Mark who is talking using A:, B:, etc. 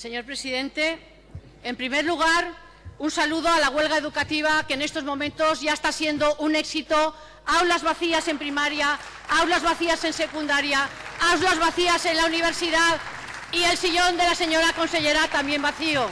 A: Señor presidente, en primer lugar, un saludo a la huelga educativa que en estos momentos ya está siendo un éxito. Aulas vacías en primaria, aulas vacías en secundaria, aulas vacías en la universidad y el sillón de la señora consellera también vacío.